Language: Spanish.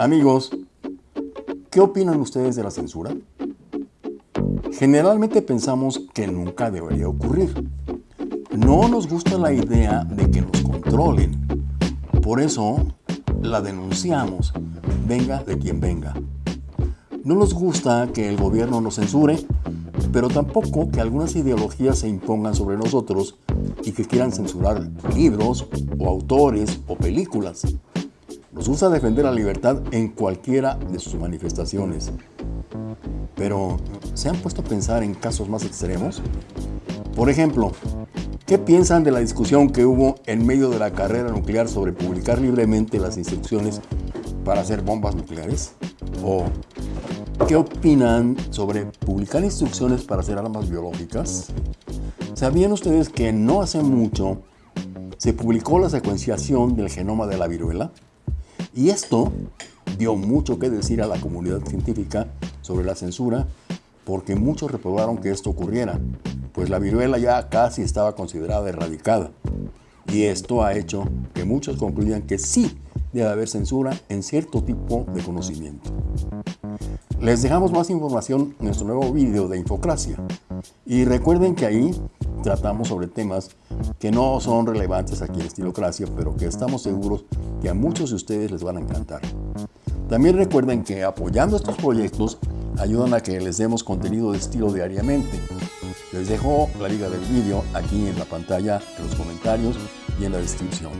Amigos, ¿qué opinan ustedes de la censura? Generalmente pensamos que nunca debería ocurrir. No nos gusta la idea de que nos controlen. Por eso la denunciamos, venga de quien venga. No nos gusta que el gobierno nos censure, pero tampoco que algunas ideologías se impongan sobre nosotros y que quieran censurar libros o autores o películas. Nos gusta defender la libertad en cualquiera de sus manifestaciones. Pero, ¿se han puesto a pensar en casos más extremos? Por ejemplo, ¿qué piensan de la discusión que hubo en medio de la carrera nuclear sobre publicar libremente las instrucciones para hacer bombas nucleares? ¿O qué opinan sobre publicar instrucciones para hacer armas biológicas? ¿Sabían ustedes que no hace mucho se publicó la secuenciación del genoma de la viruela? Y esto dio mucho que decir a la comunidad científica sobre la censura porque muchos reprobaron que esto ocurriera, pues la viruela ya casi estaba considerada erradicada. Y esto ha hecho que muchos concluyan que sí debe haber censura en cierto tipo de conocimiento. Les dejamos más información en nuestro nuevo vídeo de Infocracia. Y recuerden que ahí tratamos sobre temas que no son relevantes aquí en Estilocracia, pero que estamos seguros que a muchos de ustedes les van a encantar. También recuerden que apoyando estos proyectos ayudan a que les demos contenido de estilo diariamente. Les dejo la liga del vídeo aquí en la pantalla, en los comentarios y en la descripción.